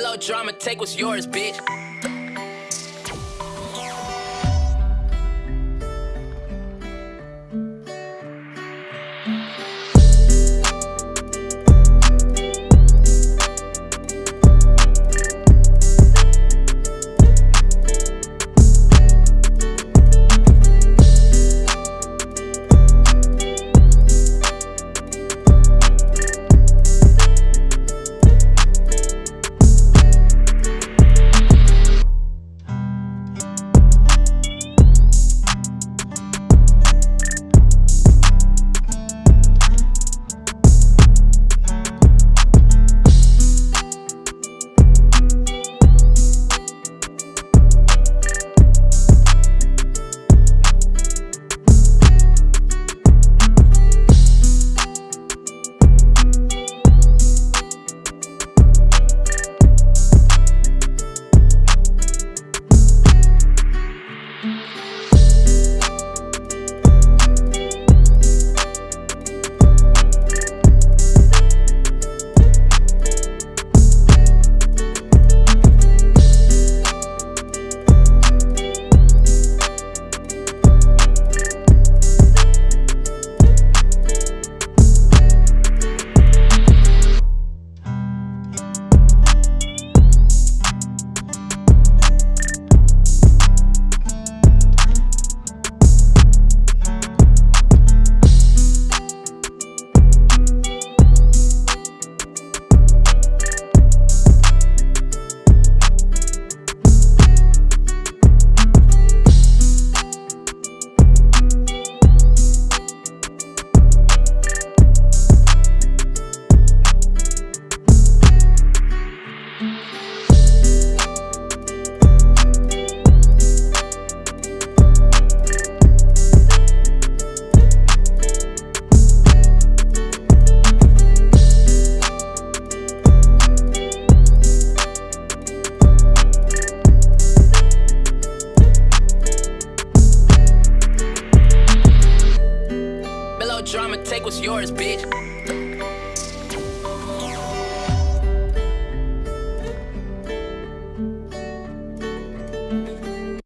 Melodrama, take what's yours, bitch. Melodrama, take what's yours, bitch.